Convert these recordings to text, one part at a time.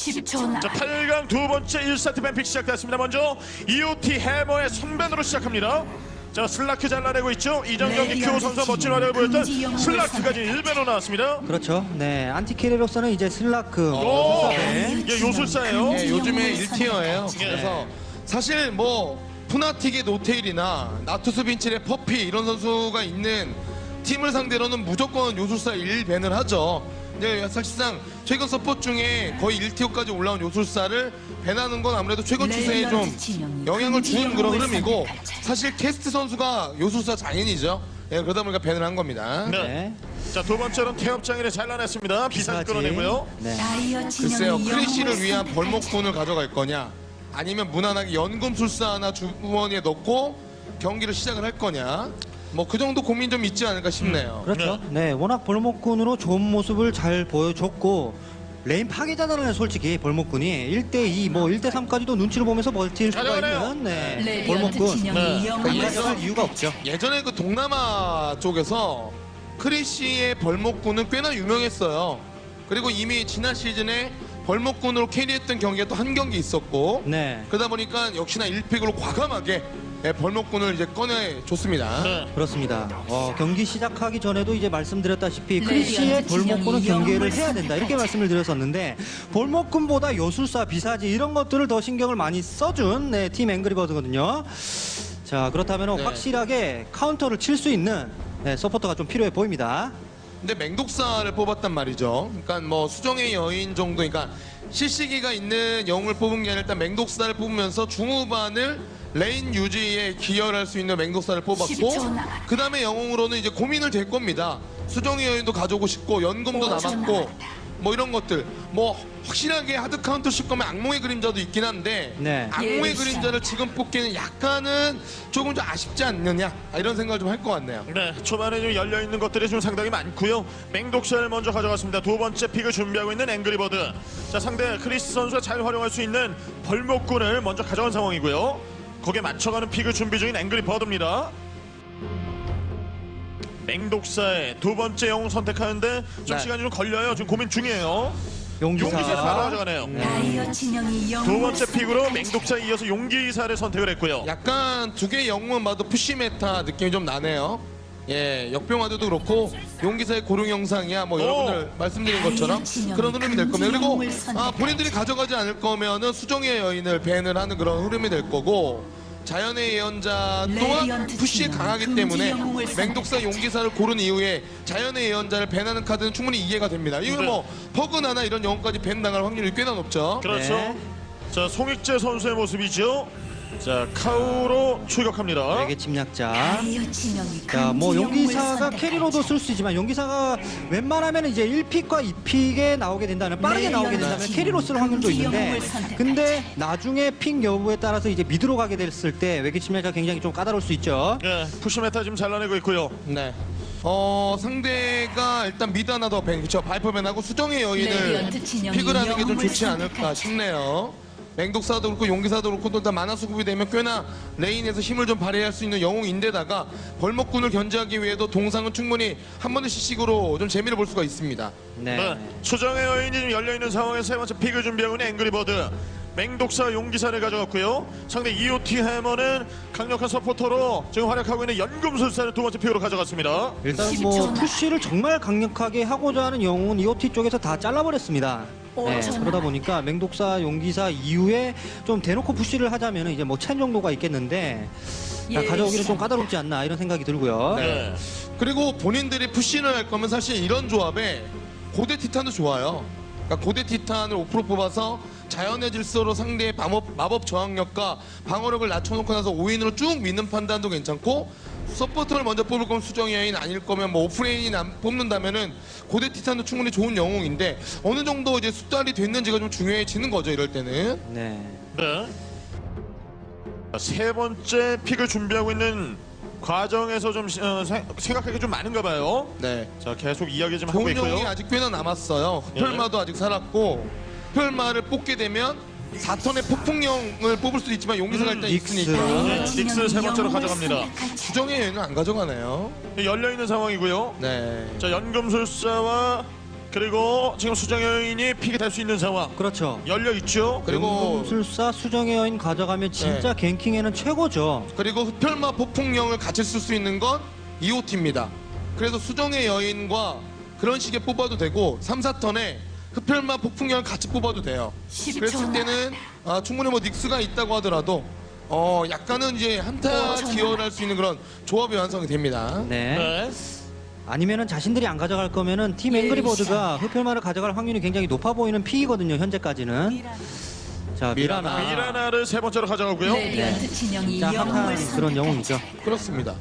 10초 나 자, 8강 두 번째 1세트 ban pick 시작됐습니다. 먼저 EOT 해머의 선ban으로 시작합니다. 자, 슬라크 잘라내고 있죠. 이전 경기 큐 선수 멋진 활약을 보였던 슬라크까지 1ban으로 나왔습니다. 그렇죠. 네, 안티키리로서는 이제 슬라크 오, 네. 이게 요술사예요. 예, 요즘에 영웅을 1tier예요. 예. 그래서 사실 뭐 푸나틱의 노테일이나 나투스 빈칠의 퍼피 이런 선수가 있는 팀을 상대로는 무조건 요술사 1ban을 하죠. 네, 사실상 최근 support 중에 거의 1tier까지 올라온 요술사를 ban하는 건 아무래도 최근 추세에 좀 영향을 주는 그런 흐름이고 사실 캐스트 선수가 요술사 장인이죠. 예, 그러다 보니까 ban을 한 겁니다. 네. 네. 자, 두 번째는 태엽 장인을 잘라냈습니다. 비사지 끌어내고요. 네. 글쎄요, 크리시를 위한 벌목군을 가져갈 거냐, 아니면 무난하게 연금술사 하나 주머니에 넣고 경기를 시작을 할 거냐, 뭐 그 정도 고민 좀 있지 않을까 싶네요. 그렇죠. 네, 워낙 벌목군으로 좋은 모습을 잘 보여줬고 레인 파괴자단은 솔직히 벌목군이 1대2 뭐 1대3까지도 눈치를 보면서 버틸 수가 잘하네요. 있는 네, 레디언트 벌목군 네. 영웅을 이가져갈 이유가 없죠. 예전에 그 동남아 쪽에서 크리시의 벌목군은 꽤나 유명했어요. 그리고 이미 지난 시즌에 벌목군으로 carry했던 경기가 또 한 경기 있었고, 네. 그러다 보니까 역시나 1pick으로 과감하게 예, 벌목군을 이제 꺼내 줬습니다. 네. 그렇습니다. 어, 경기 시작하기 전에도 이제 말씀드렸다시피 네, 크리시의 벌목군은 경기를 영웅을 해야 된다 이렇게 말씀을 드렸었는데 벌목군보다 요술사, 비사지 이런 것들을 더 신경을 많이 써준 네, 팀 앵그리버드거든요. 자 그렇다면 네. 확실하게 카운터를 칠 수 있는 네, 서포터가 좀 필요해 보입니다. 근데 맹독사를 뽑았단 말이죠. 그러니까 뭐 수정의 여인 정도, 그러니까 실시기가 있는 영웅을 뽑은 게 아니라 일단 맹독사를 뽑으면서 중후반을 lane 유지에 기여를 할수 있는 맹독사를 10초 뽑았고. 그 다음에 영웅으로는 이제 고민을 될 겁니다. 수정의 여인도 가져오고 싶고 연금도 5초 남았고. 뭐 이런 것들 뭐 확실하게 hard counter 칠 거면 악몽의 그림자도 있긴 한데 네. 악몽의 예, 그림자를 지금 뽑기는 약간은 조금 좀 아쉽지 않느냐 아, 이런 생각을 좀 할 것 같네요. 네, 초반에 좀 열려 있는 것들이 좀 상당히 많고요. 맹독사를 먼저 가져갔습니다. 두 번째 pick을 준비하고 있는 앵그리버드. 자, 상대 크리스 선수가 잘 활용할 수 있는 벌목군을 먼저 가져간 상황이고요. 거기에 맞춰가는 pick을 준비 중인 앵그리 버드입니다. 맹독사의 두 번째 영웅 선택하는데 좀 네. 시간이 좀 걸려요. 지금 고민 중이에요. 용기사. 용기사 바로 가져가네요. 영웅을 두 번째 pick으로 맹독사에 이어서 용기사를 선택을 했고요. 약간 두 개의 영웅만 봐도 push meta 느낌이 좀 나네요. 예, 역병화도도 그렇고 용기사의 고룡 영상이야 뭐 오. 여러분들 말씀드린 것처럼 그런 흐름이 될 겁니다. 그리고 아, 본인들이 가져가지 않을 거면은 수정의 여인을 밴을 하는 그런 흐름이 될 거고 자연의 예언자 또한 푸시에 팀은 강하기 때문에 맹독사. 용기사를 고른 이후에 자연의 예언자를 밴하는 카드는 충분히 이해가 됩니다. 이거 네. 뭐 퍼그나나 이런 영웅까지 밴 당할 확률이 꽤나 높죠. 그렇죠. 네. 자, 송익재 선수의 모습이죠. 자, 카우로 출격합니다. 되게 침략자. 자, 뭐 용기사가 캐리로도 쓸 수 있지만 용기사가 웬만하면 이제 1픽과 2픽에 나오게 된다면 빠르게 네, 나오게 된다면. 캐리로 쓸 확률도 있는데. 근데 나중에 픽 여부에 따라서 이제 미드로 가게 됐을 때 외계 침략자 굉장히 좀 까다로울 수 있죠. 예, 푸시 메타 지금 잘라내고 있고요. 네. 어 상대가 일단 미드 하나 더 밴, 그쵸 발포밴하고 수정의 여인을 진영이 픽을 하는 게 좀 좋지 않을까. 싶네요. 맹독사도 그렇고 용기사도 그렇고 또 다 만화 수급이 되면 꽤나 lane에서 힘을 좀 발휘할 수 있는 영웅인데다가 벌목군을 견제하기 위해도 동상은 충분히 한 번의 시식으로 좀 재미를 볼 수가 있습니다. 네. 네. 수정의 여인이 지금 열려있는 상황에서 세 번째 pick을 준비하고 있는 앵그리버드. 맹독사 용기사를 가져갔고요. 상대 EOT 해머는 강력한 서포터로 지금 활약하고 있는 연금술사를 두 번째 pick으로 가져갔습니다. 일단 10초 뭐. push를 정말 강력하게 하고자 하는 영웅은 EOT 쪽에서 다 잘라버렸습니다. 네, 5초 그러다. 보니까 맹독사 용기사 이후에 좀 대놓고 push를 하자면 이제 뭐 첸 정도가 있겠는데 자, 예, 가져오기는 좀. 까다롭지 않나 이런 생각이 들고요. 네. 그리고 본인들이 push를 할 거면 사실 이런 조합에 고대 티탄도 좋아요. 그러니까 고대 티탄을 5% 뽑아서 자연의 질서로 상대의 마법, 마법 저항력과 방어력을 낮춰놓고 나서 5인으로 쭉 미는 판단도 괜찮고 서포터를 먼저 뽑을 거면 수정의 여인 아닐 거면 뭐 offlane이 남- 뽑는다면은 고대 티탄도 충분히 좋은 영웅인데 어느 정도 이제 숙달이 됐는지가 좀 중요해지는 거죠 이럴 때는 네. 네. 자, 세 번째 픽을 준비하고 있는 과정에서 좀 어, 게좀 많은가 봐요. 네 자, 계속 이야기 좀 하고 있고요. 영웅이 아직 꽤나 남았어요. 예. 흡혈마도 아직 살았고 흡혈마를 뽑게 되면 4턴의 폭풍령을 뽑을 수도 있지만 용기사가 일단 닉스. 있으니까 네, 닉스 세 번째로 가져갑니다. 수정의 여인은 안 가져가네요. 열려있는 상황이고요. 네. 자, 연금술사와 그리고 지금 수정 여인이 픽이 될 수 있는 상황 그렇죠. 열려 있죠. 그리고 용술사 수정의 여인 가져가면 진짜 갱킹에는 최고죠. 그리고 흡혈마 폭풍령을 같이 쓸 수 있는 건 EOT입니다. 그래서 수정의 여인과 그런 식의 뽑아도 되고 3, 4턴에 흡혈마 폭풍령을 같이 뽑아도 돼요. 10초 그랬을 때는 아, 충분히 뭐 닉스가 있다고 하더라도 어 약간은 이제 한타 기여할 수 있는 그런 조합이 완성이 됩니다. 네. 네. 아니면은 자신들이 안 가져갈 거면은 팀 예, 앵그리버드가 흡혈마를 가져갈 확률이 굉장히 높아 보이는 피이거든요. 현재까지는. 자 미라나. 미라나. 미라나를 세 번째로 가져가고요. 레디언트 진영이 자 한판 그런. 영웅이죠. 그렇습니다.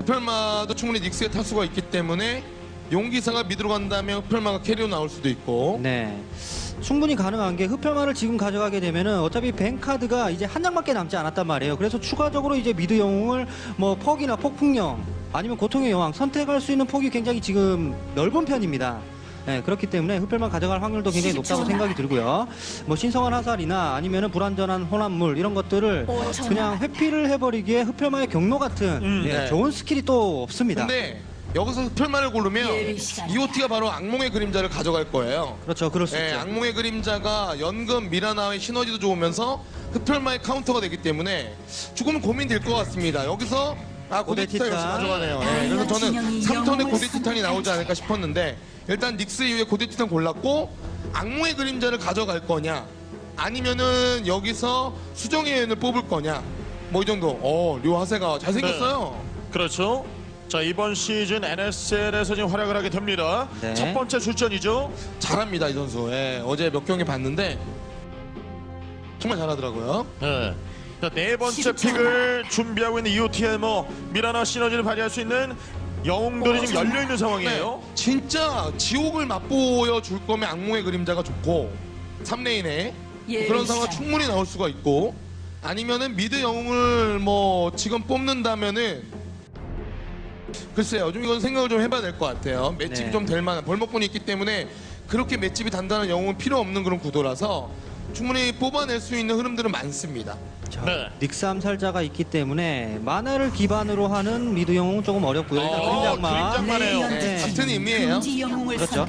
흡혈마도 충분히 닉스에 탈 수가 있기 때문에 용기사가 mid로 간다면 흡혈마가 carry로 나올 수도 있고 네. 충분히 가능한 게 흡혈마를 지금 가져가게 되면은 어차피 ban 카드가 이제 한 장밖에 남지 않았단 말이에요. 그래서 추가적으로 이제 mid 영웅을 뭐 퍽이나 폭풍령 아니면 고통의 여왕 선택할 수 있는 폭이 굉장히 지금 넓은 편입니다. 네, 그렇기 때문에 흡혈마 가져갈 확률도 굉장히 높다고 생각이 들고요. 뭐 신성한 화살이나 아니면은 불안정한 혼합물 이런 것들을. 그냥 회피를 해버리기에 흡혈마의 경로 같은 음, 네, 네. 좋은 스킬이 또 없습니다. 근데 여기서 흡혈마를 고르면 예비 시간. EOT가 바로 악몽의 그림자를 가져갈 거예요. 그렇죠, 그럴 수 네, 있죠. 악몽의 그림자가 연금 미라나의 시너지도 좋으면서 흡혈마의 카운터가 되기 때문에 조금 고민될 것 같습니다. 여기서 아 티탄 역시. 가져가네요. 네, 그래서 저는 진영이 3턴에 영웅을 고대 티탄이 나오지. 않을까 싶었는데 일단 닉스 이후에 고대 티탄 골랐고 악몽의 그림자를 가져갈 거냐 아니면은 여기서 수정의 여인을 뽑을 거냐 뭐 이 정도. 어, 류 하세가 잘생겼어요. 그렇죠. 자 이번 시즌 NSL에서 지금 활약을 하게 됩니다. 네. 첫 번째 출전이죠. 잘합니다 이 선수. 예, 어제 몇 경기 봤는데 정말 잘하더라고요. 네. 자, 네 번째 10초. 픽을 준비하고 있는 EOTL 뭐 미라나 시너지를 발휘할 수 있는 영웅들이 지금 열려 있는 상황이에요. 네, 진짜 지옥을 맛보여 줄 거면 악몽의 그림자가 좋고 3레인에 예, 그런 상황. 충분히 나올 수가 있고 아니면은 미드 영웅을 뭐 지금 뽑는다면은 글쎄요 좀 이건 생각을 좀 해봐야 될 것 같아요 맷집이 네. 좀 될 만한 벌목분이 있기 때문에 그렇게 맷집이 단단한 영웅은 필요 없는 그런 구도라서 충분히 뽑아낼 수 있는 흐름들은 많습니다 자, 네. 닉스 암살자가 있기 때문에 마나를 기반으로 하는 mid 영웅은 조금 어렵고요. 일단 어, 악마네요. 레디언트 네. 진영, 같은 의미예요. 금지 영웅을 그렇죠.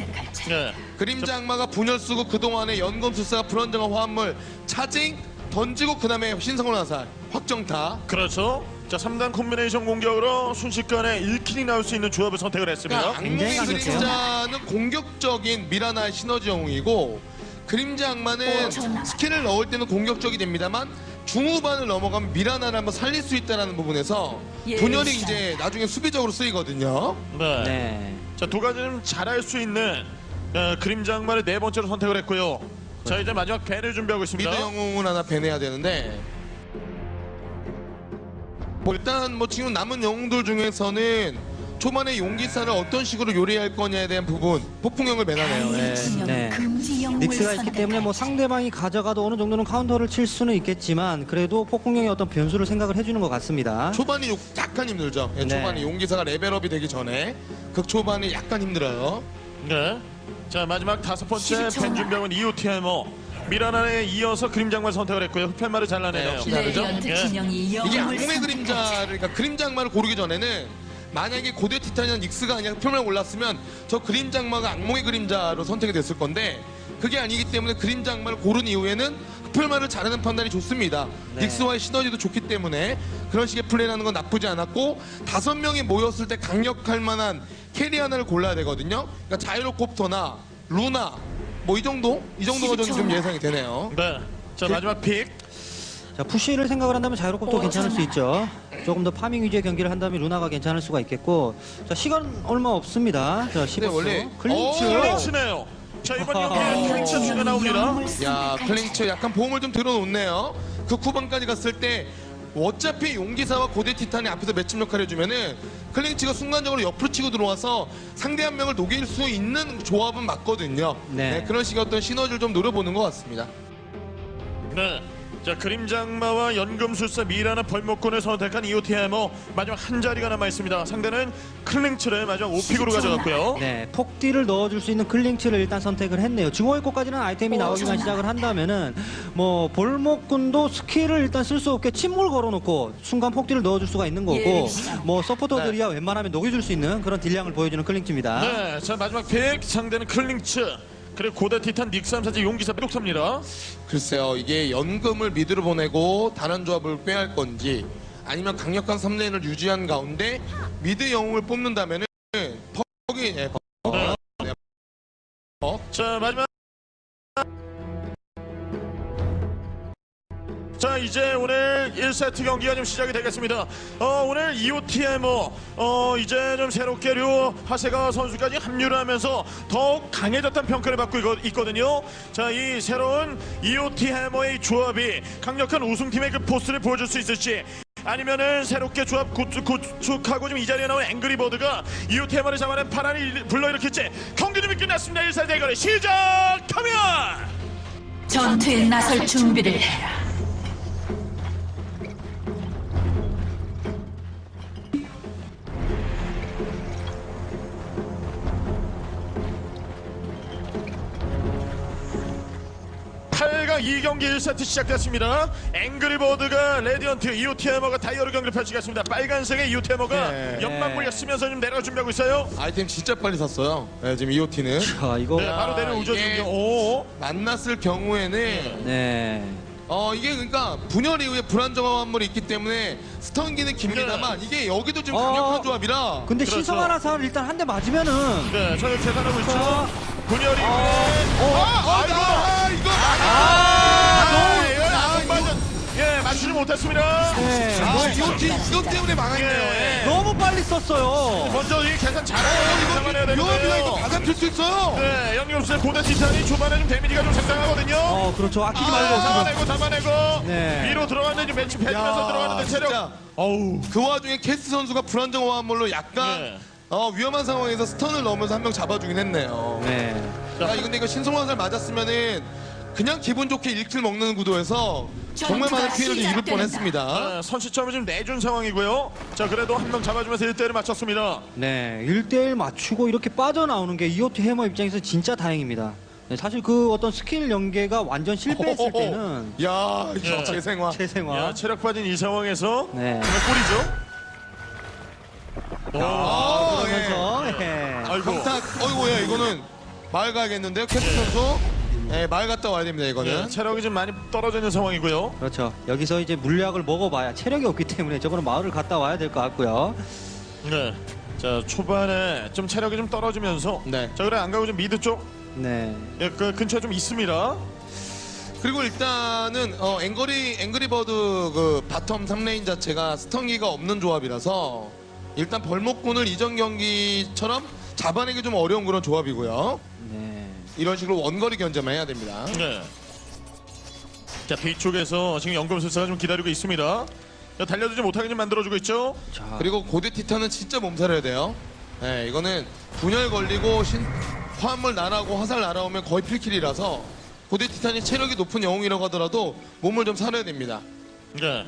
네. 그림자 악마가 분열 쓰고 그동안에 연금술사가 불안정한 화합물 charging 던지고 그 다음에 신성한 화살 확정타 그렇죠. 자 3단 콤비네이션 공격으로 순식간에 1 kill이 나올 수 있는 조합을 선택을 했습니다. 그러니까 악몽의 굉장히 강력해요. 그림자는 공격적인 미라나의 시너지 영웅이고 그림자 악마는. 스킬을 넣을 때는 공격적이 됩니다만 중후반을 넘어가면 미라나를 한번 살릴 수 있다는 부분에서 예, 분열이. 이제 나중에 수비적으로 쓰이거든요. 네. 네. 자 두 가지는 잘할 수 있는 어, 그림자 악마를 네 번째로 선택을 했고요. 자 이제 마지막 ban을 준비하고 있습니다. mid 영웅을 하나 배내야 되는데 뭐 일단 뭐 지금 남은 영웅들 중에서는 초반에 용기사를 어떤 식으로 요리할 거냐에 대한 부분 폭풍령을 진영, 네. 금지 영웅을 닉스가 있기 때문에 뭐. 상대방이 가져가도 어느 정도는 카운터를 칠 수는 있겠지만 그래도 폭풍령의 어떤 변수를 생각을 해주는 것 같습니다. 초반이 요- 약간 힘들죠. 예, 네. 초반에 용기사가 level up이 되기 전에 극 초반이 약간 힘들어요. 네. 자 마지막 다섯 번째 10초. ban 준비하고 있는 이오티알모 미라나에 이어서 그림자 악마 선택을 했고요. 흡혈마를 잘라내네요. 네? 레디언트 예. 진영이 이게 악몽의. 그림자를 그러니까 그림자 악마를 고르기 전에는 만약에 고대 티탄이나 닉스가 아니라 표면을 골랐으면 저 그림자 악마가 악몽의 그림자로 선택이 됐을 건데 그게 아니기 때문에 그림자 악마를 고른 이후에는 흡혈마를 자르는 판단이 좋습니다. 네. 닉스와의 시너지도 좋기 때문에 그런 식의 플레이라는 건 나쁘지 않았고 다섯 명이 모였을 때 강력할 만한 carry 하나를 골라야 되거든요. 그러니까 자이로콥터나 루나 뭐 이 정도 이 정도가 저는 좀 예상이 되네요. 네. 자 마지막 pick. 자 push를 생각을 한다면 자이로콥터도 오, 괜찮을 수. 있죠. 조금 더 farming 위주의 경기를 한다면 루나가 괜찮을 수가 있겠고 자 시간 얼마 없습니다. 자 15초 원래- 클링츠. 오, 클링츠네요. 자 이번 경기에 어. 클링츠가 나옵니다. 야. 클링츠 약간 보험을 좀 들어놓네요. 그 후반까지 갔을 때 어차피 용기사와 고대 티탄이 앞에서 tanking 역할을 해주면은 클링츠가 순간적으로 옆으로 치고 들어와서 상대 한 명을 녹일 수 있는 조합은 맞거든요. 네. 네, 그런 식의 어떤 시너지를 좀 노려보는 것 같습니다. 네. 자 그림자 악마와 연금술사 미라나 벌목꾼을 선택한 EOT Hammer 마지막 한 자리가 남아 있습니다. 상대는 클링츠를 마지막 오 pick으로 가져갔고요. 네, 폭딜을 넣어줄 수 있는 클링츠를 일단 선택을 했네요. 증오의 꽃까지는 아이템이 나오기만 시작을 한다면은 뭐 벌목꾼도 스킬을 일단 쓸 수 없게 침묵 걸어놓고 순간 폭딜을 넣어줄 수가 있는 거고 예. 뭐 서포터들이야 웬만하면 녹여줄 수 있는 그런 딜량을 보여주는 클링츠입니다. 네, 자 마지막 pick 상대는 클링츠 그리고 고대 티탄 닉삼사지 용기사 백독사입니다. 글쎄요, 이게 연금을 미드로 보내고 다른 조합을 빼할 건지 아니면 강력한 3레인을 유지한 가운데 미드 영웅을 뽑는다면은 퍽이 예, 퍽. 네. 퍽. 자 마지막 자 이제 오늘 1세트 경기가 좀 시작이 되겠습니다. 어, 오늘 EOTMO 어, 이제 좀 새롭게 류 하세가 선수까지 합류를 하면서 더욱 강해졌다는 평가를 받고 있거- 있거든요. 자 이 새로운 EOTMO의 조합이 강력한 우승팀의 그 포스를 보여줄 수 있을지 아니면은 새롭게 조합 구축, 지금 이 자리에 나온 앵그리버드가 EOTMO를 잡아낸 파란을 불러일으킬지 경기 준비 끝났습니다. 1사 대결을 시작하면 전투에 나설 준비를 해라. 팔강 2경기 1세트 시작됐습니다. 앵그리버드가 레디언트, EOT Hammer가 다이어로 경기를 펼치겠습니다. 빨간색의 EOT Hammer가 네. 연막 물약 쓰면서 지금 내려가 준비하고 있어요. 아이템 진짜 빨리 샀어요. 네, 지금 EOT는 자, 이거 네, 바로 내려오죠. 이게- 지금. 오. 만났을 경우에는 네. 어 이게 그러니까 분열 이후에 불안정한 화합물이 있기 때문에 stun기는 깁니다만 이게 여기도 지금 어. 강력한 조합이라 근데 그렇죠. 신성한 화살 일단 한 대 맞으면은 네, 저희 계산하고 있죠. 자. 분열이. 어, 아, 아이고. 아, 이거 아, 이거 안 맞아. 예, 맞추지 못했습니다. 네. 아, EOT 이것 때문에 망했네요. 예. 예. 너무 빨리 썼어요. 먼저 이 계산 어, 잘하고 잡아내야 이거. 이거 되는데요. 다 잡힐 수 있어요. 네, 영림없을 고대 티탄이 초반에 좀 데미지가 좀 상당하거든요. 어, 그렇죠. 아끼지 아, 말고 지금. 잡아내고 잡아내고 네. 위로 들어갔는지 매치 패지면서 야, 들어갔는데 체력 진짜. 어우 그 와중에 캐스 선수가 불안정한 환물로 약간 네. 어, 위험한 상황에서 stun을 넣으면서 한 명 잡아주긴 했네요. 네. 야, 이거 근데 이거 신성한 화살 맞았으면은 그냥 기분 좋게 1 kill 먹는 구도에서 정말 많은 피해를 좀 입을. 뻔했습니다. 아, 선취점을 지금 내준 상황이고요 자 그래도 한 명 잡아주면서 1대1을 맞췄습니다 네, 1대1 맞추고 이렇게 빠져나오는 게 EOT Hammer 입장에서 진짜 다행입니다. 네, 사실 그 어떤 스킬 연계가 완전 실패했을 때는 야, 예. 이거 재생화. 재생화. 야 체력 빠진 이 상황에서 네. 정말 꼴이죠 오, 아, 그러면서 예. 아이고 강타, 어이구, 야, 이거는 마을 가야겠는데요, 캐스 선수? 네, 마을 갔다 와야 됩니다, 이거는. 예, 체력이 좀 많이 떨어져 있는 상황이고요 그렇죠. 여기서 이제 물약을 먹어봐야 체력이 없기 때문에 저거는 마을을 갔다 와야 될 것 같고요. 네. 자 초반에 좀 체력이 좀 떨어지면서 네. 자 그래 안 가고 좀 mid 쪽 네. 예, 그 근처에 좀 있습니다 그리고 일단은 어, 앵그리 앵그리버드 그 bottom 3 lane 자체가 stun기가 없는 조합이라서 일단 벌목군을 이전 경기처럼 잡아내기 좀 어려운 그런 조합이고요. 네. 이런 식으로 원거리 견제만 해야 됩니다. 네. 자 뒤쪽에서 지금 연금술사가 좀 기다리고 있습니다 자, 달려들지 못하게 좀 만들어주고 있죠 자, 그리고 고대 티탄은 진짜 몸살해야 돼요. 네, 이거는 분열 걸리고 신 화물 날아오고 화살 날아오면 거의 필킬이라서 고대 티탄이 체력이 높은 영웅이라고 하더라도 몸을 좀 사려야 됩니다. 네.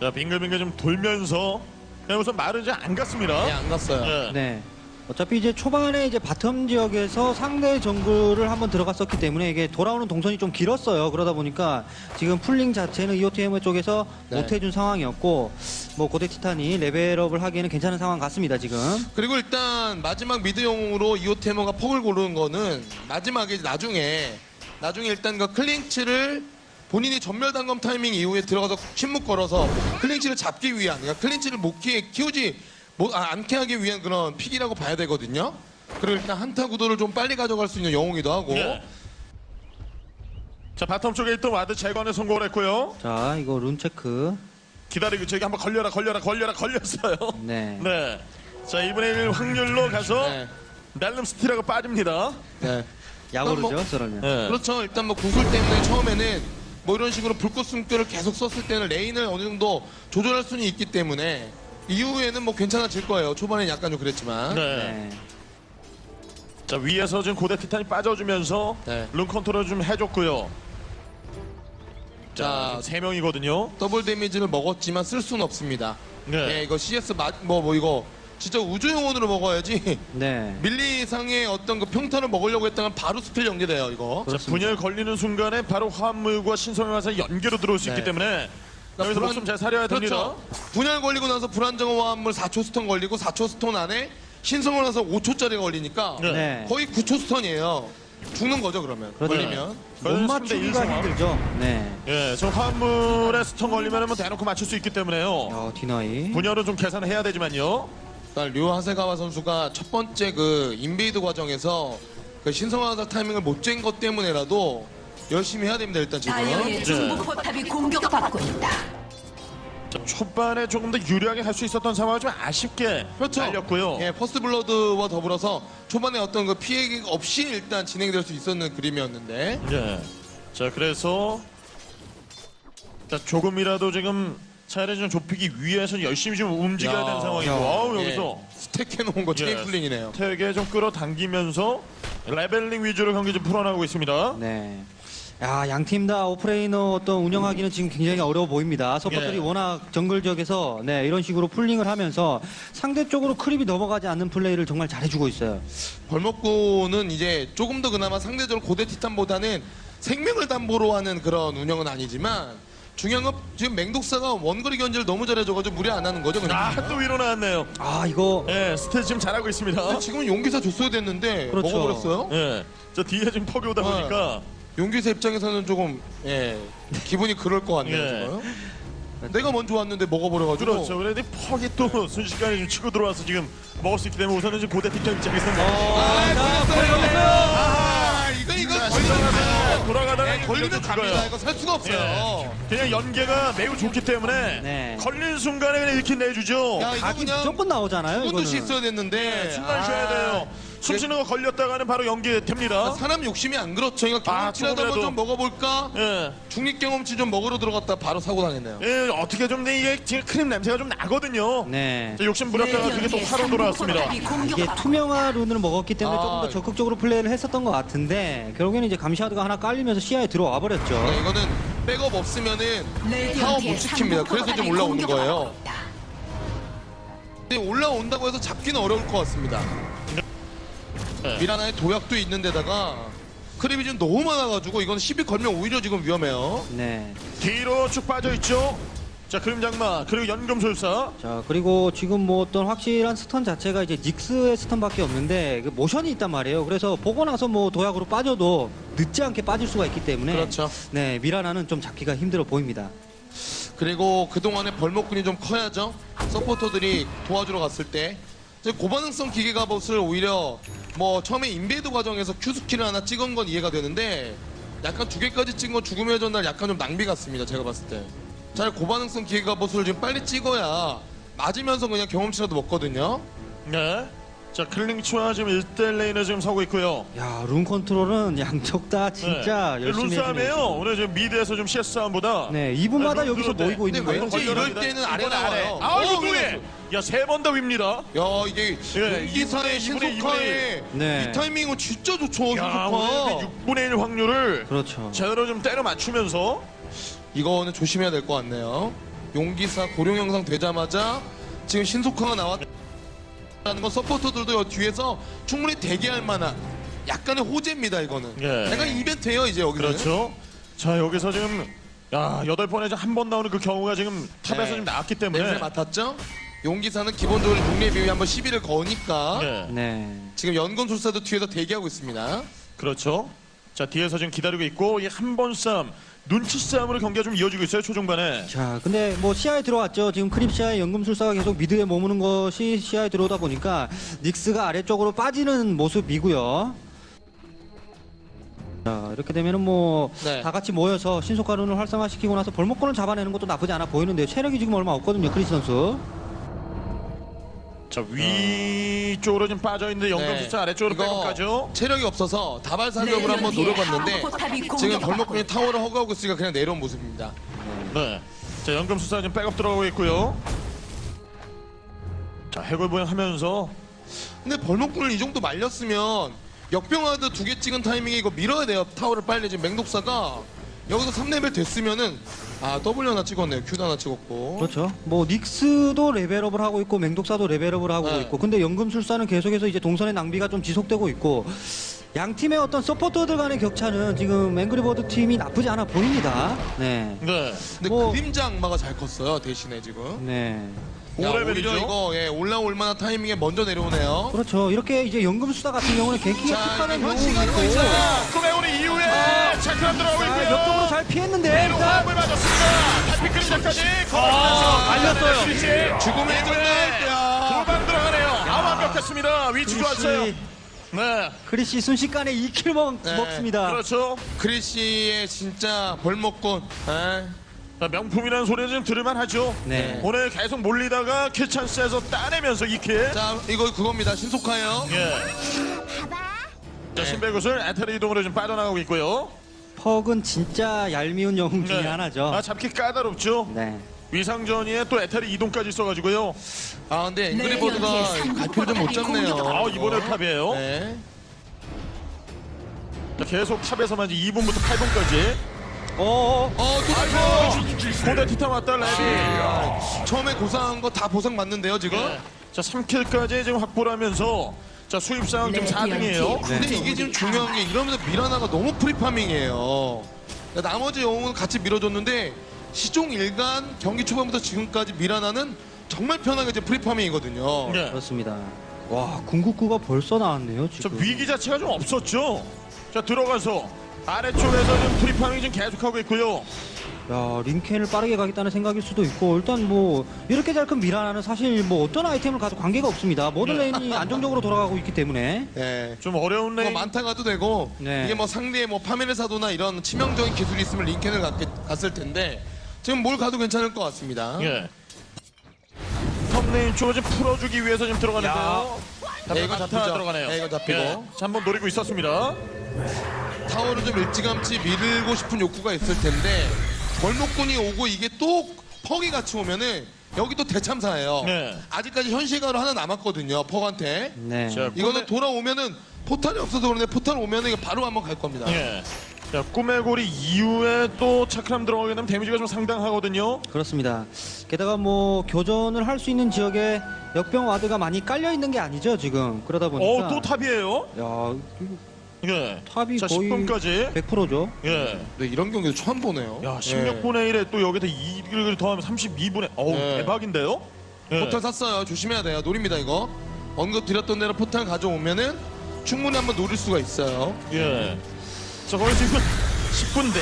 자 빙글빙글 좀 돌면서 그냥 우선 이제 안 갔습니다 네, 안 갔어요. 네. 네. 어차피 이제 초반에 이제 bottom 지역에서 상대 정글을 한번 들어갔었기 때문에 이게 돌아오는 동선이 좀 길었어요. 그러다 보니까 지금 pulling 자체는 EOTM 쪽에서 네. 못해준 상황이었고 뭐 고대 티탄이 level up을 하기에는 괜찮은 상황 같습니다. 지금. 그리고 일단 마지막 mid 영웅으로 EOT Hammer가 퍽을 고르는 거는 마지막에 나중에 나중에 일단 그 클링츠를 본인이 전멸 단검 타이밍 이후에 들어가서 침묵 걸어서 클링츠를 잡기 위한 그러니까 클린치를 못 키, 키우지 못, 아, 않게 하기 위한 그런 pick이라고 봐야 되거든요. 그리고 일단 한타 구도를 좀 빨리 가져갈 수 있는 영웅이기도 하고 네. 자 bottom 쪽에 있던 ward 제거에 성공을 했고요 자, 이거 룬 체크. 기다리고 저기 한번 걸려라 걸려라 걸려라 걸렸어요 네. 네. 자 2분의 1 확률로 가서 네. 날름 steal하고 빠집니다 네. 약오르죠, 뭐- 저러면. 네. 그렇죠. 일단 뭐 구슬 때문에 처음에는 뭐 이런 식으로 불꽃 숨결을 계속 썼을 때는 lane을 어느 정도 조절할 수는 있기 때문에 이후에는 뭐 괜찮아질 거예요. 초반엔 약간 좀 그랬지만. 네. 네. 자 위에서 지금 고대 티탄이 빠져주면서 네. 룬 컨트롤 좀 해줬고요 자, 자, 세 명이거든요. double damage를 먹었지만 쓸 수는 없습니다. 네. 네, 이거 CS 뭐뭐 뭐 이거 진짜 우주 영혼으로 먹어야지. 네. 밀리상의 어떤 그 평타를 먹으려고 했다면 바로 spell 연계돼요 이거. 자, 분열 걸리는 순간에 바로 화합물과 신성의 화살이 연계로 들어올 수 있기 네. 때문에 여기서 불안- 목숨 잘 살려야 됩니다. 그렇죠. 분열 걸리고 나서 불안정한 화합물 4초 stun 걸리고 4초 stun 안에 신성의 화살 5초짜리가 걸리니까 네. 네. 거의 9초 stun이에요. 죽는 거죠 그러면. 그렇죠. 걸리면. 못 맞추기가 3대 1 상황. 힘들죠. 네. 예, 저 화합물에 stun 걸리면 뭐 대놓고 맞출 수 있기 때문에요. 어, deny. 분열은 좀 계산을 해야 되지만요. 그러니까 류 하세가와 선수가 첫 번째 그 invade 과정에서 그 신성의 화살 타이밍을 못 잰 것 때문에라도 열심히 해야 됩니다 일단 지금. 다이어의 중부 포탑이 공격받고 있다. 자, 초반에 조금 더 유리하게 할 수 있었던 상황을 좀 아쉽게 그렇죠. 날렸고요. 예, first blood와 더불어서 초반에 어떤 그 피해 없이 일단 진행될 수 있었는 그림이었는데 예. 자, 그래서 자, 조금이라도 지금 차이를 좀 좁히기 위해서 열심히 좀 움직여야 야. 되는 상황이고 야. 아우, 예, 여기서 stack 해놓은 거 예. chain pulling이네요. 태에게 좀 끌어당기면서 leveling 위주로 경기 좀 풀어나가고 있습니다. 네. 야, 양 팀 다 offlaner 어떤 운영하기는 지금 굉장히 어려워 보입니다. 서포터들이 예. 워낙 정글 지역에서 네, 이런 식으로 pulling을 하면서 상대 쪽으로 creep이 넘어가지 않는 플레이를 정말 잘해주고 있어요. 벌목꾼은 이제 조금 더 그나마 상대적으로 고대 티탄보다는 생명을 담보로 하는 그런 운영은 아니지만 중요한 건 지금 맹독사가 원거리 견제를 너무 잘해줘가지고 무리 안 하는 거죠. 그냥. 아, 또 위로 나왔네요. 아, 이거 예, 스테이지 지금 잘하고 있습니다. 지금은 용기사 줬어야 됐는데 그렇죠. 먹어버렸어요. 예. 저 뒤에 지금 퍽이 오다 네. 보니까 용기사 입장에서는 조금 예 기분이 그럴 것 같네요. 예. 지금. 내가 먼저 왔는데 먹어버려가지고. 그렇죠. 그래도 퍽이 또 순식간에 좀 치고 들어와서 지금 먹을 수 있기 때문에 우선은 지금 고대 팀장 입장에서는 아, 걸렸어요. 아, 이거 이거 자, 걸리면 돌아가다가 네, 걸리면 갑니다. 죽어요. 이거 살 수가 없어요. 예. 그냥 연계가 매우 좋기 때문에 네. 걸린 순간에 그냥 이렇게 내주죠. 야, 이거 각이 그냥 무조건 나오잖아요. 이거는. 있어야 됐는데. 순간 아, 쉬어야 돼요. 숨 쉬는 거 걸렸다가는 바로 연계됩니다. 사람 욕심이 안 그렇죠. 이거 아, 경험치라도 조금이라도. 한번 좀 먹어볼까? 예. 중립 경험치 좀 먹으러 들어갔다 바로 사고 당했네요. 예, 어떻게 좀 이게 지금 크림 냄새가 좀 나거든요. 네. 자, 욕심 부렸다가 그게 또 화로 돌아왔습니다. 포탑이 이게 투명화 rune을 먹었기 때문에 아, 조금 더 적극적으로 플레이를 했었던 것 같은데 결국에는 이제 감시 ward가 하나 깔리면서 시야에 들어와 버렸죠. 네, 이거는 백업 없으면은 레디언트의 못 지킵니다. 그래서 상부 올라오는 거예요. 올라온다고 해서 잡기는 어려울 것 같습니다. 네. 미라나의 도약도 있는데다가 creep이 지금 너무 많아가지고 이건 시비 걸면 오히려 지금 위험해요. 네. 뒤로 쭉 빠져 있죠. 자, 그림자 악마 그리고 연금술사. 자 그리고 지금 뭐 어떤 확실한 stun 자체가 이제 닉스의 stun밖에 없는데 그 모션이 있단 말이에요. 그래서 보고 나서 뭐 도약으로 빠져도 늦지 않게 빠질 수가 있기 때문에 그렇죠. 네 미라나는 좀 잡기가 힘들어 보입니다. 그리고 그동안에 벌목꾼이 좀 커야죠. 서포터들이 도와주러 갔을 때 고반응성 기계 갑옷을 오히려 뭐 처음에 invade 과정에서 Q 스킬을 하나 찍은 건 이해가 되는데 약간 두 개까지 찍은 건 죽음의 전날 약간 좀 낭비 같습니다. 제가 봤을 때. 잘 고반응성 기계 갑옷을 좀 빨리 찍어야 맞으면서 그냥 경험치라도 먹거든요. 네. 자, 클링츠와 지금 1대1 lane을 지금 서고 있고요. 야 룬 컨트롤은 양쪽 다 진짜 네. 열심히 룬싸움이에요. 해주네요. 오늘 지금 미드에서 좀 CS 싸움보다 네 2분마다 네, 여기서 룬 모이고 근데 있는 거예요. 왠지 이럴 때는 아래 나와요. 아, 이거 어? 그래서. 야, 세 번더 웁니다. 야 이게 예, 이사의 2분의 신속화의 네. 이 타이밍은 진짜 좋죠. 야, 오늘 신속화. 그 6분의 1 확률을 그렇죠. 제대로 좀 때려 맞추면서 이거는 조심해야 될 것 같네요. 용기사 고령 영상 되자마자 지금 신속화가 나왔 다는 건 서포터들도 뒤에서 충분히 대기할 만한 약간의 호재입니다. 이거는. 예. 약간 이벤트예요 이제 여기는. 그렇죠. 자, 여기서 지금 야, 여덟 번에 한 번 나오는 그 경우가 지금 top에서 네. 지금 나왔기 냄새 때문에 맡았죠? 용기사는 기본적으로 용례 비율이 한번 시비를 거니까 네. 네. 지금 연금술사도 뒤에서 대기하고 있습니다. 그렇죠. 자, 뒤에서 지금 기다리고 있고 이 한 번 싸움, 눈치 싸움으로 경기가 좀 이어지고 있어요. 초중반에. 자, 근데 뭐 시야에 들어왔죠. 지금 creep 시야에 연금술사가 계속 mid에 머무는 것이 시야에 들어오다 보니까 닉스가 아래쪽으로 빠지는 모습이고요. 자, 이렇게 되면은 뭐 네. 다 같이 모여서 신속화 rune을 활성화시키고 나서 벌목꾼을 잡아내는 것도 나쁘지 않아 보이는데요. 체력이 지금 얼마 없거든요, 크리스 선수. 자, 위쪽으로 좀 빠져 있는데 연금술사 아래쪽으로 네. 이거 백업가죠. 체력이 없어서 다발 사격을 한번 레디언트의 노려봤는데 하부 포탑이 지금 벌목꾼이. 타워를 hug하고 있으니까 그냥 내려온 모습입니다. 네. 자, 연금술사 지금 백업 들어가고 있고요. 자, 해골 보행 하면서 근데 벌목꾼을 이 정도 말렸으면 역병 ward 두 개 찍은 타이밍에 이거 밀어야 돼요. 타워를 빨리 지금 맹독사가 여기서 3레벨 됐으면은 아 W 하나 찍었네요. Q도 하나 찍었고. 그렇죠. 뭐 닉스도 레벨업을 하고 있고 맹독사도 레벨업을 하고 네. 있고 근데 연금술사는 계속해서 이제 동선의 낭비가 좀 지속되고 있고 양 팀의 어떤 서포터들 간의 격차는 지금 앵그리버드 팀이 나쁘지 않아 보입니다. 네. 네. 근데 뭐- 그림자 악마가 잘 컸어요. 대신에 지금. 네. 야, 오레벨이죠? 오히려 이거 예, 올라올 만한 타이밍에 먼저 내려오네요. 그렇죠. 이렇게 이제 연금술사 같은 경우는 갱킹에 자, 특화된 이게 경우도 현시간 있고 거있어요 꿈의 오리 이후에 차크람 들어가고 자, 있고요. 옆쪽으로 잘 피했는데 뒤로 일단 화합을 맞았습니다. 달빛 그림자까지 아, 갈렸어요. 죽음의. 돌방 들어가네요. 아 완벽했습니다. 위치 좋았어요. 네. 크리시 순식간에 2킬 먹, 네, 먹습니다. 그렇죠. 크리시의 진짜 벌목권. 예. 자, 명품이라는 소리는 좀 들을만 하죠. 네. 오늘 계속 몰리다가 kill 찬스에서 따내면서 2kill. 자, 이거 그겁니다. 신속하예요. 예. 자, 신배굿을 에테르 이동으로 좀 빠져나가고 있고요. 퍽은 진짜 얄미운 영웅 중에 네. 하나죠. 아, 잡기 까다롭죠. 네. 위상전이에 또 에테르 이동까지 있어가지고요. 아, 근데 네, 연기에 갈피를 좀못 잡네요. 아, 이번에 top이에요. 네. 자, 계속 top에서만 이제 2분부터 8분까지. 어, 어, 또 잡혀! 고대 티탄 왔다 레비. 처음에 고생한 거 다 보상 맞는데요, 지금? 네. 자, 3kill까지 지금 확보를 하면서 자, 수입 상황 지금 4등이에요. 근데 이게 지금 중요한 게 이러면서 미라나가 너무 free farming이에요. 그러니까 나머지 영웅은 같이 밀어줬는데 시종 일간 경기 초반부터 지금까지 미라나는 정말 편하게 이제 free farming이거든요. 네. 그렇습니다. 와, 궁극기가 벌써 나왔네요, 저 지금. 위기 자체가 좀 없었죠. 자, 들어가서 아래쪽에서 지금 free farming 지금 계속하고 있고요. 야, 링켄을 빠르게 가겠다는 생각일 수도 있고 일단 뭐 이렇게 잘 큰 미라나는 사실 뭐 어떤 아이템을 가도 관계가 없습니다. 모든 lane이 안정적으로 돌아가고 있기 때문에 네. 좀 어려운 뭐 lane. 많다 가도 되고 네. 이게 뭐 상대의 뭐 파멸의 사도나 이런 치명적인 기술이 있으면 링켄을 갔, 갔을 텐데 지금 뭘 가도 괜찮을 것 같습니다. 예. top lane 쪽을 좀 풀어주기 위해서 지금 들어가는데요. 네, 이거 다 잡히죠. 들어가네요. 네, 이거 잡히고. 예. 자, 한번 노리고 있었습니다. 타워를 좀 일찌감치 밀고 싶은 욕구가 있을 텐데 벌목꾼이 오고 이게 또 퍽이 같이 오면은 여기 또 대참사예요. 네. 아직까지 현실가로 하나 남았거든요. 퍽한테. 네. 자, 이거는 돌아오면은 portal이 없어서 그런데 포탈 오면은 바로 한번 갈 겁니다. 예. 자, 꿈의 고리 이후에 또 차크람 들어가게 되면 데미지가 좀 상당하거든요. 그렇습니다. 게다가 뭐 교전을 할 수 있는 지역에 역병 ward가 많이 깔려 있는 게 아니죠, 지금. 그러다 보니까 어, 또 top이에요. 야, 예. top이 자, 거의 10분까지. 100%죠. 예. 네, 이런 경기도 처음 보네요. 야, 예. 16분의 1에 또 여기다 2를 더하면 32분의. 어우, 네. 대박인데요? 예. 포탈 샀어요. 조심해야 돼요. 노립니다 이거. 언급 드렸던 대로 포탈 가져오면은 충분히 한번 노릴 수가 있어요. 예. 자, 거기 지금 10분 내.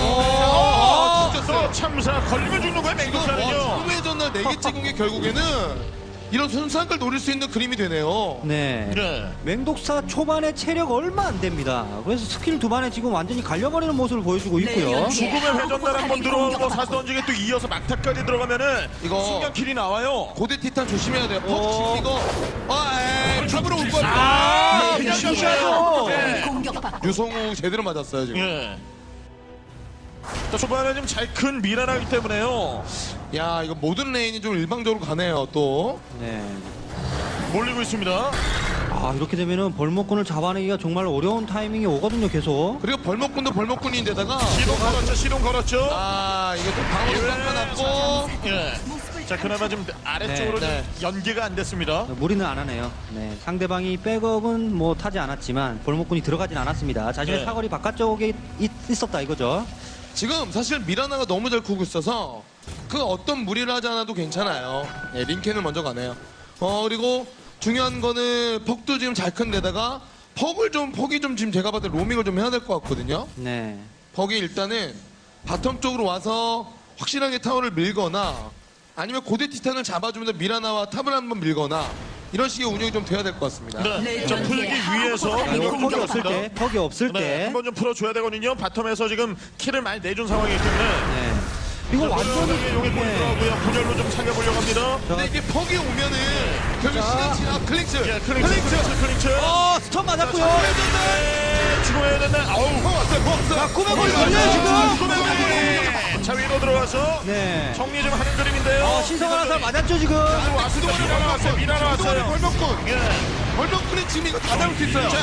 어, 진짜 또 세요. 참사 걸리면 죽는 거야, 맹독사는요. 와, 회전날 4개 찍은 게 결국에는 이런 순수한 걸 노릴 수 있는 그림이 되네요. 네. 예. 맹독사 초반에 체력 얼마 안 됩니다. 그래서 스킬 두 방에 지금 완전히 갈려버리는 모습을 보여주고 있고요. 네, 죽음의 회전날 한번 들어오고 던지게 또 이어서 막타까지 들어가면은 이거- 순간 kill이 나와요. 고대 티탄 조심해야 돼요. 퍽 어. 이거 아, 에이, 잡으러 올 거야. 아, 그냥. 가셔야죠. 네. 유성우 제대로 맞았어요 지금. 예. 자, 초반에 좀 잘 큰 미라나기 때문에요. 야 이거 모든 lane이 좀 일방적으로 가네요 또. 네. 몰리고 있습니다. 아, 이렇게 되면은 벌목꾼을 잡아내기가 정말 어려운 타이밍이 오거든요, 계속. 그리고 벌목꾼도 벌목꾼인데다가 시동 걸었죠, 시동 걸었죠. 아 이거 좀 방어를 깎아놨고 예. 자, 그나마 좀 아래쪽으로 네, 좀 연계가 안 됐습니다. 무리는 안 하네요. 네. 상대방이 백업은 뭐 타지 않았지만 벌목꾼이 들어가진 않았습니다. 자신의 네. 사거리 바깥쪽에 있, 있었다 이거죠. 지금 사실 미라나가 너무 잘 크고 있어서 그 어떤 무리를 하지 않아도 괜찮아요. 예, 링켄을 먼저 가네요. 어 그리고 중요한 거는 퍽도 지금 잘 큰 데다가 퍽을 좀 퍽이 좀 지금 제가 봤을 때 로밍을 좀 해야 될 것 같거든요. 네. 퍽이 일단은 bottom 쪽으로 와서 확실하게 타워를 밀거나 아니면 고대 티탄을 잡아주면서 미라나와 top을 한번 밀거나 이런 식의 운영이 좀 돼야 될 것 같습니다. 네. 자, 풀기 위해서 네, 이거 이거 퍽이 없을 때, 퍽이 없을 네, 때. 한번 좀 풀어줘야 되거든요. bottom에서 지금 kill을 많이 내준 상황이기 때문에. 네. 이거 완전히 네. 보이더라고요. 분열로 좀 살려보려고 합니다. 근데 이게 퍽이 오면은 결국 자. 시간 지나 클릭스 예, 클린치, 클린치, 클린치. 어, 스톱 맞았고요. 네, 죽어야 된다. 아우, 퍽 왔어요 퍽 왔어요 골 걸려요, 지금. 꿈의 고리. 자 위로 들어가서 네. 정리 좀 하는 그림인데요. 어, 신성한 화살 맞았죠 지금. 왔습니다. 미라나 왔어요. 미라나 그동안에 왔어요. 벌먹군. 예. 벌먹군이 지금 이거 다 잡을 수 있어요. 자,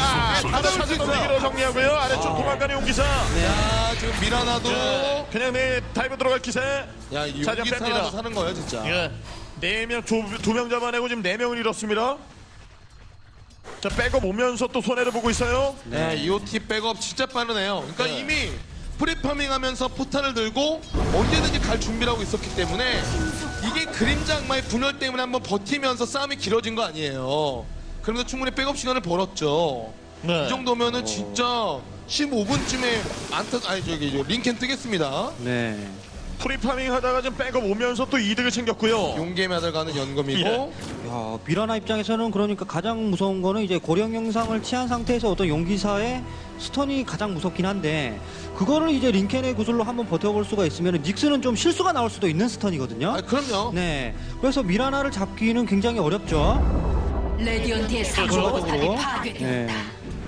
다 잡을 수 있어요. 정리하고요. 아래쪽 도망가는 용기사. 야, 지금 미라나도 예. 그냥 내 다이브 들어갈 기세. 야, 이 자, 이제 용기 뺍니다. 살아서 사는 거예요, 진짜. 예. 네명두명 잡아내고 지금 네 명을 잃었습니다. 자, 백업 오면서 또 손해를 보고 있어요. 네, EOT 백업 진짜 빠르네요. 그러니까 네. 이미 free farming 하면서 포탄을 들고 언제든지 갈 준비를 하고 있었기 때문에 이게 그림자 악마의 분열 때문에 한번 버티면서 싸움이 길어진 거 아니에요. 그러면서 충분히 백업 시간을 벌었죠. 네. 이 정도면은 진짜 15분쯤에 안타 아니 저기 저 링켄 뜨겠습니다. 네. free farming 하다가 지금 백업 오면서 또 이득을 챙겼고요. 용게임 하다 가는 연금이고 예. 야, 미라나 입장에서는 그러니까 가장 무서운 거는 이제 고룡 형상을 취한 상태에서 어떤 용기사의 stun이 가장 무섭긴 한데 그거를 이제 링켄의 구슬로 한번 버텨볼 수가 있으면 닉스는 좀 실수가 나올 수도 있는 stun이거든요. 아 그럼요. 네. 그래서 미라나를 잡기는 굉장히 어렵죠. 레디언트의. 포탑이 파괴되었다. 네.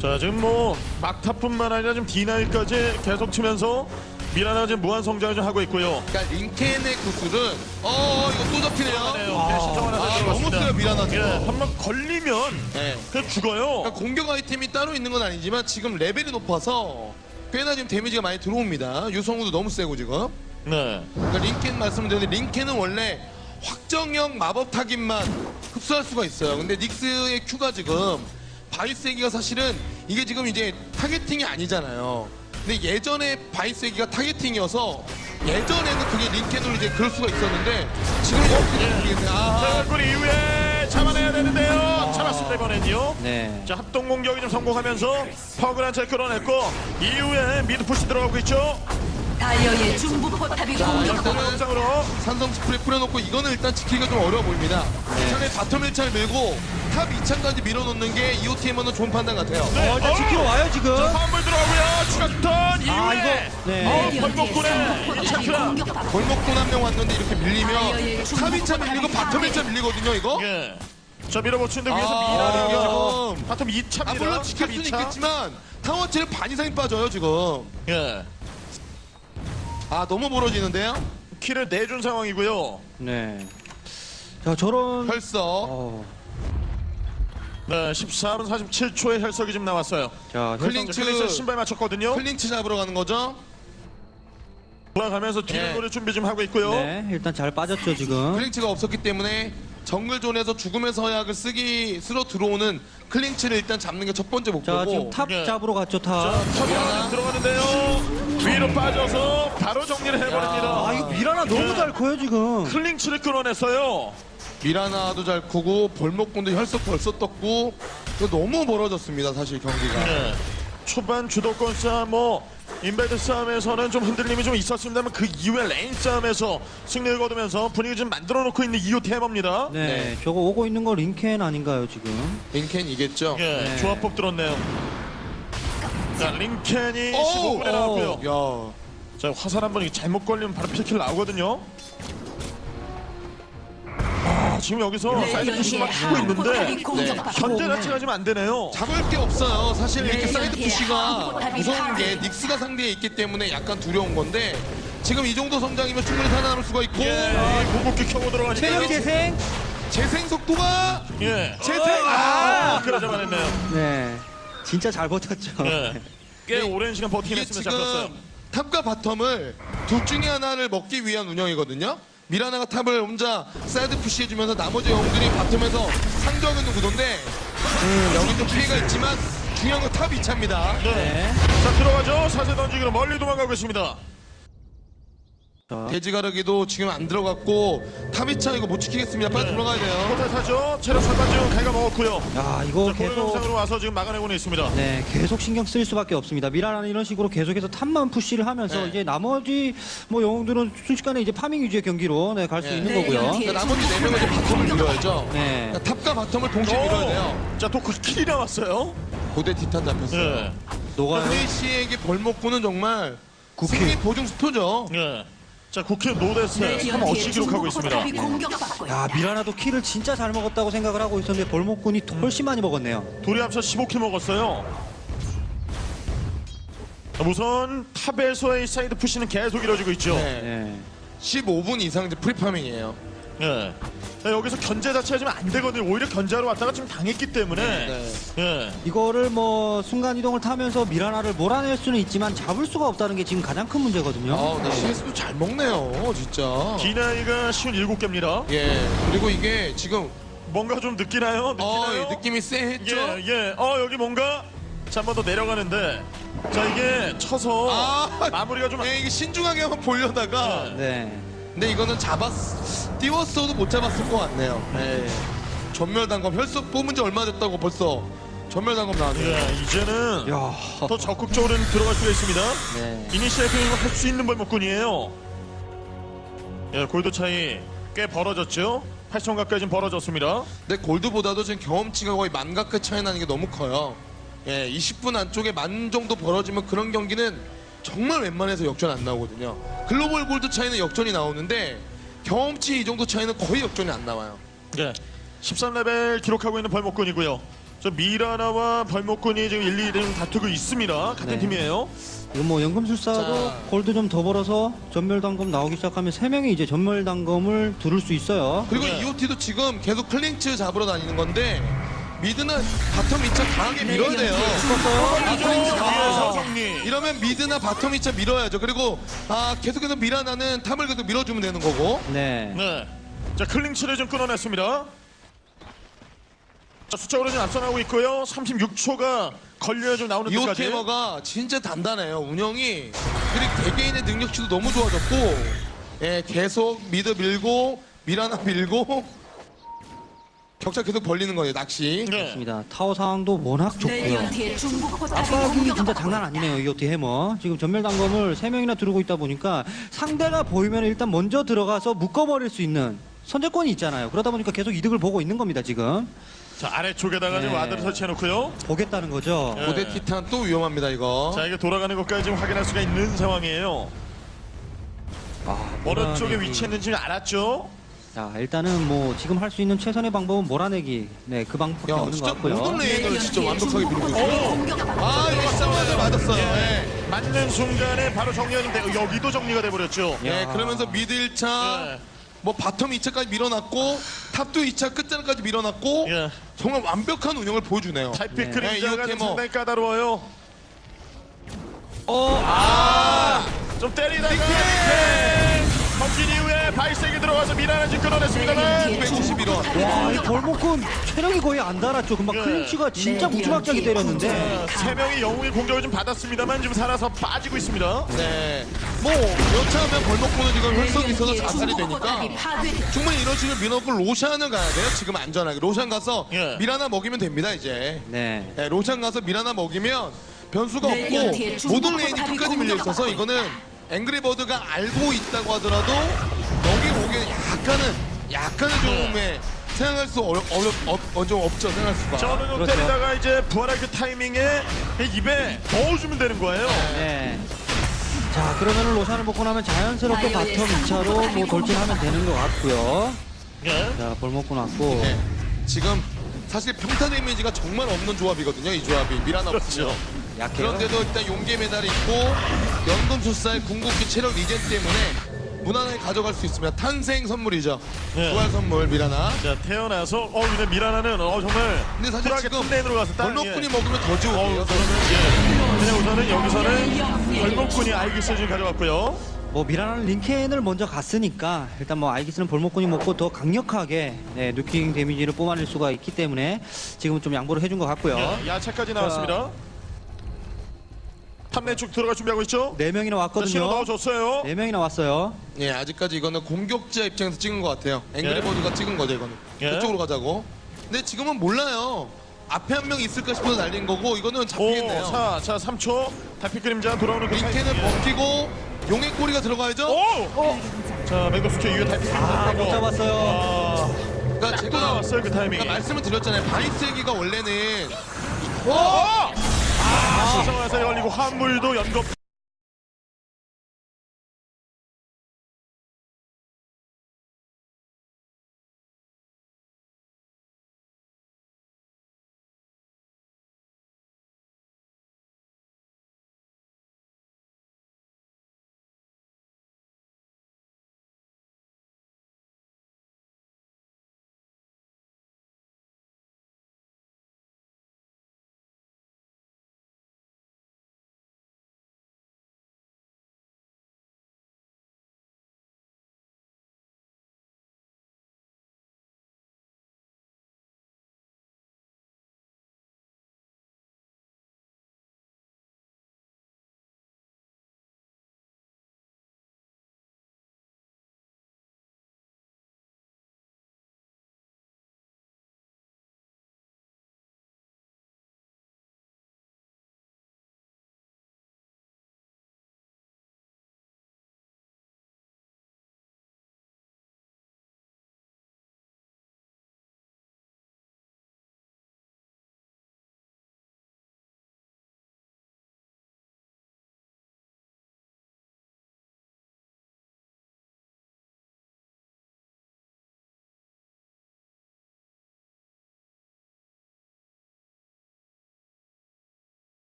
자, 지금 뭐 막타뿐만 아니라 지금 D9까지 계속 치면서 미라나 지금 무한 성장을 좀 하고 있고요. 그러니까 링켄의 구슬은 어 이거 또 잡히네요. 네, 신청 하나 아, 들어갔습니다. 너무 세요, 미라나 지금. 예, 한번 걸리면 네. 그냥 죽어요. 그러니까 공격 아이템이 따로 있는 건 아니지만 지금 레벨이 높아서 꽤나 지금 데미지가 많이 들어옵니다. 유성우도 너무 세고 지금. 네. 그러니까 링켄 말씀드렸는데 링켄은 원래 확정형 마법 타깃만 흡수할 수가 있어요. 근데 닉스의 Q가 지금 바이세기가 사실은 이게 지금 이제 targeting이 아니잖아요. 근데 예전에 바이세기가 targeting이어서 예전에는 그게 링켄으로 이제 그럴 수가 있었는데 지금 이렇게 모르겠네요. 아, 자, 얼굴 이후에 잡아내야 되는데요. 잡았습니다, 이번엔요. 네. 자, 합동 공격이 좀 성공하면서 한타를 끌어냈고 이후에 mid push 들어가고 있죠. 다이어의 중부 포탑이 공격받고 일단은 영상으로 산성 스프레이 뿌려놓고 이거는 일단 지키기가 좀 어려워 보입니다. 차라리 bottom 1차를 밀고 top 2차까지 밀어놓는 게 EOTM은 좋은 판단 같아요. 네. 어, 일단 지키러 와요 지금. 화물 들어가고요. 추가 stun 이후에 아, 이거, 네. 어, 레디언트의 벌목꾼의 상부 1차 포탑이 크라. 공격받고 골목돈 한명 왔는데 이렇게 밀리면 top 2차 밀리고 bottom 1차 밀리거든요 이거? 예. 자, 밀어붙이는데 위에서 아, 미라가 bottom 2차입니다. 아 물론 지킬 수는 있겠지만 타워 체력 반 이상이 빠져요 지금 예. 아 너무 멀어지는데요? kill을 내준 상황이고요. 네. 자 저런. 혈석 어, 네, 14분 47초에 혈석이 지금 나왔어요. 자 클링츠 신발 맞췄거든요. 클링츠 잡으러 가는 거죠? 돌아가면서 뒤를 예. 노릴 준비 좀 하고 있고요. 네. 일단 잘 빠졌죠 지금. 클링츠가 없었기 때문에 정글 zone에서 죽음의 서약을 쓰기 쓰러 들어오는 클링츠를 일단 잡는 게 첫 번째 자 목표고 지금 top 예. 잡으러 갔죠 자, top. top이 하나 들어가는데요. 위로 빠져서 바로 정리를 해버립니다. 아 이거 미라나 너무 잘 커요 지금. 클링츠를 끌어냈어요. 미라나도 잘 크고 벌목꾼도 혈석 벌써 떴고 이거 너무 멀어졌습니다 사실 경기가 네. 초반 주도권 싸움, 뭐 invade 싸움에서는 좀 흔들림이 좀 있었습니다만 그 이후에 lane 싸움에서 승리를 거두면서 분위기 좀 만들어 놓고 있는 EOT Hammer입니다. 네, 네. 저거 오고 있는 거 링켄 아닌가요 지금? 링켄 이겠죠? 예, 네. 조합법 들었네요. 자, 링켄이 오! 15분에 나왔고요. 야 자, 화살 한 번 잘못 걸리면 바로 필kill 나오거든요. 아, 지금 여기서 side push 막 레디언트의 하고 상부 포탑이 있는데 공격받고 현재 자체가 지금 안 되네요. 잡을 게 없어요. 사실 이렇게 네, 사이드 네, push가 포탑이 무서운 게. 닉스가 상대에 있기 때문에 약간 두려운 건데 지금 이 정도 성장이면 충분히 살아남을 수가 있고 예, 궁극기 켜고 들어가니까. 체력 재생. 재생 속도가 예. 재생 아, 아! 그래 잡아냈네요. 네, 진짜 잘 버텼죠. 예. 꽤 오랜 시간 버티긴 했으면 지금 잡혔어요. top과 bottom을 둘 중에 하나를 먹기 위한 운영이거든요. 미라나가 top을 혼자 side push해주면서 나머지 영웅들이 bottom에서 상정하는 구도인데 음, 여기 좀 피해가 있지만 중요한 건 top 2차입니다. 네. 네. 자 들어가죠. 사세 던지기로 멀리 도망가고 있습니다. 자, 대지 가르기도 지금 안 들어갔고 top 2차 이거 못 지키겠습니다. 빨리 돌아가야 돼요. 포탈 타죠. 체력 절반 지금 갉아먹었고요. 야 이거 자, 계속 동영상으로 와서 지금 막아내고는 있습니다. 네 계속 신경 쓸 수밖에 없습니다. 미라나는 이런 식으로 계속해서 top만 push를 하면서 네. 이제 나머지 뭐 영웅들은 순식간에 이제 farming 위주의 경기로 네, 갈수 네. 있는 네, 거고요. 네. 그러니까 나머지 네 명은 이제 bottom을 밀어야죠. 네. 그러니까 top과 bottom을 동시에 밀어야 돼요. 자 도크 kill이 나왔어요. 고대 티탄 잡혔어요. 예. 녹아요. 페이시에게 벌목꾼은 정말 9 kill. 승리 보증 수표죠. 예. 자 9 kill no death 네, 3 어시 기록하고 있습니다. 야. 미라나도 kill을 진짜 잘 먹었다고 생각을 하고 있었는데 벌목꾼이 훨씬 많이 먹었네요. 둘이 합쳐 15 kill 먹었어요. 우선 top에서의 side push는 계속 이루어지고 있죠. 네. 네. 15분 이상 이제 free farming이에요. 예. 자, 여기서 견제 자체가 좀안 되거든요. 오히려 견제하러 왔다가 지금 당했기 때문에. 네. 예. 이거를 뭐 순간 이동을 타면서 미라나를 몰아낼 수는 있지만 잡을 수가 없다는 게 지금 가장 큰 문제거든요. 아, 근데 CS도 잘 먹네요, 진짜. 미라나가 쉰일곱 개입니다. 예. 그리고 이게 지금 뭔가 좀 느끼나요? 어, 느끼나요? 느낌이 쎄했죠? 예, 예. 어, 여기 뭔가 자, 한 번 더 내려가는데 자, 이게 쳐서 아, 마무리가 좀 예, 이게 신중하게 한번 보려다가 네. 근데 이거는 잡았 띄웠어도 못 잡았을 것 같네요. 예. 전멸 단검 혈석 뽑은 지 얼마 됐다고 벌써 전멸 단검 나왔네요. 예, 이제는 야. 더 적극적으로 들어갈 수가 있습니다. 네. 이니시에이팅을 할수 있는 벌목군이에요. 예, 골드 차이 꽤 벌어졌죠. 8천 가까이 좀 벌어졌습니다. 근데 골드보다도 지금 경험치가 거의 만가크 차이 나는 게 너무 커요. 예, 20분 안쪽에 만 정도 벌어지면 그런 경기는 정말 웬만해서 역전 안 나오거든요. 글로벌 골드 차이는 역전이 나오는데 경험치 이 정도 차이는 거의 역전이 안 나와요. 예, 13레벨 기록하고 있는 벌목군이고요. 저 미라나와 벌목군이 지금 1, 2등 다투고 있습니다. 같은 네. 팀이에요. 이거 뭐 연금술사도 자. 골드 좀 더 벌어서 점멸 단검 나오기 시작하면 세 명이 이제 점멸 단검을 두를 수 있어요. 그리고 네. EOT도 지금 계속 클링츠 잡으러 다니는 건데 mid나 bottom 2차 강하게 밀어야 돼요. 이죠 위에서 아. 정리. 이러면 mid나 bottom 2차 밀어야죠. 그리고 아 계속해서 미라나는 top을 계속 밀어주면 되는 거고. 네. 네. 자, 클링츠를 좀 끊어냈습니다. 자, 숫자로 좀 앞서나고 있고요. 36초가 걸려야 좀 나오는 데까지. EOT Hammer가 진짜 단단해요. 운영이 그리고 개개인의 능력치도 너무 좋아졌고, 예 계속 mid 밀고 미라나 밀고 격차 계속 벌리는 거예요. 낚시. 네. 맞습니다. 타워 상황도 워낙 좋고요. 중부 포탑이 압박이 진짜 장난 아니네요. EOT Hammer. 지금 점멸 단검을 세 명이나 두르고 있다 보니까 상대가 보이면 일단 먼저 들어가서 묶어버릴 수 있는 선제권이 있잖아요. 그러다 보니까 계속 이득을 보고 있는 겁니다. 지금 자, 아래쪽에다가 지금 네. ward를 설치해놓고요. 보겠다는 거죠. 예. 고대 티탄 또 위험합니다 이거. 자, 이게 돌아가는 것까지 지금 확인할 수가 있는 상황이에요. 아, 어느. 쪽에 위치했는지 알았죠? 자 일단은 뭐 지금 할 수 있는 최선의 방법은 몰아내기. 네, 그 방법밖에 야 없는 것 진짜 같고요. 모든 lane을 다 진짜 레디언트의 완벽하게 밀고 있어요. 아 이거 화살 맞았어요. 예. 예. 맞는 순간에 바로 정리가 돼 여기도 정리가 돼버렸죠. 예, 야. 그러면서 mid 1차, 예. 뭐 bottom 2차까지 밀어놨고 top도 2차 끝자락까지 밀어놨고 예. 정말 완벽한 운영을 보여주네요. 달빛 네. 그림자가 네, 좀 이렇게 뭐- 상당히 까다로워요. 어, 아, 좀 때리다가 네. 던진 이후에 발색이 들어가서 미라는 지금 끊어냈습니다만 레디언트의 중부 151원. 포탑이 와, 이 공격받고 벌목꾼 체력이 거의 안 달았죠. 금방 예. 클링츠가 진짜 네, 무지막지하게 네, 때렸는데. 세 명이 영웅의 공격을 좀 받았습니다만 지금 살아서 빠지고 있습니다. 네. 뭐 여차하면 벌목꾼은 지금 혈석이 있어서 레디언트의 자살이 되니까 충분히 이런 식으로 밀어놓고 로샨을 가야 돼요. 지금 안전하게. 로샨 가서 예. 미라나 먹이면 됩니다 이제. 네. 네, 로샨 가서 미라나 먹이면 변수가 없고 모든 lane이 끝까지 밀려 있어서 공격받고 이거는 앵그리버드가 알고 있다고 하더라도 여기 오기는 약간은 약간은 좀에 생각할 수 어려 어려 어, 어, 좀 없죠 생각할 수가. 저는 좀 그렇죠. 때리다가 이제 부활할 그 타이밍에 입에 넣어주면 되는 거예요. 네. 자, 그러면은 로션을 먹고 나면 자연스럽게 바텀 바이오의 2차로 뭐 돌진하면 되는 것 같고요. 예. 자, 벌목고 났고. 네. 지금 사실 평타 데미지가 정말 없는 조합이거든요 이 조합이 미라나 그렇죠. 없죠. 약해요. 그런데도 일단 용계 메달이 있고 연금술사의 궁극기 체력 리젠 때문에 무난하게 가져갈 수 있습니다. 탄생 선물이죠. 네. 부활 선물 미라나. 자 태어나서 어 근데 미라나는 어 정말 근데 사실 지금 톱레인으로 가서 딱 벌목꾼이 예. 먹으면 더 어, 지옥이에요. 우선은 예. 그냥 우선은 여기서는 벌목군이 알기스 지금 가져갔고요. 뭐 미라는 링켄을 먼저 갔으니까 일단 뭐 아이기스는 볼목꾼이 먹고 더 강력하게 네, 누킹 데미지를 뽑아낼 수가 있기 때문에 지금은 좀 양보를 해준 것 같고요. 예, 야채까지 나왔습니다. 탑내 쪽 들어갈 준비하고 있죠. 네 명이나 자, 왔거든요. 넣어줬어요. 네 명이나 왔어요. 예, 아직까지 이거는 공격자 입장에서 찍은 것 같아요. 앵그리버드가 찍은 거죠, 이거는. 예. 그쪽으로 가자고. 근데 지금은 몰라요. 앞에 한 명 있을까 싶어서 날린 거고 이거는 오, 잡히겠네요. 자, 자, 3초. 달빛 그림자 돌아오는 그 링켄은 타이밍에. 벗기고 용의 꼬리가 들어가야죠. 오! 자, 맹독수초 이후에 달빛 그림자 아. 못 잡았어요. 아, 그러니까 또 제가 나왔어요 그 타이밍에. 그러니까 말씀을 드렸잖아요. 바이세기가 원래는 아, 수성화살이 걸리고 화물도 연겁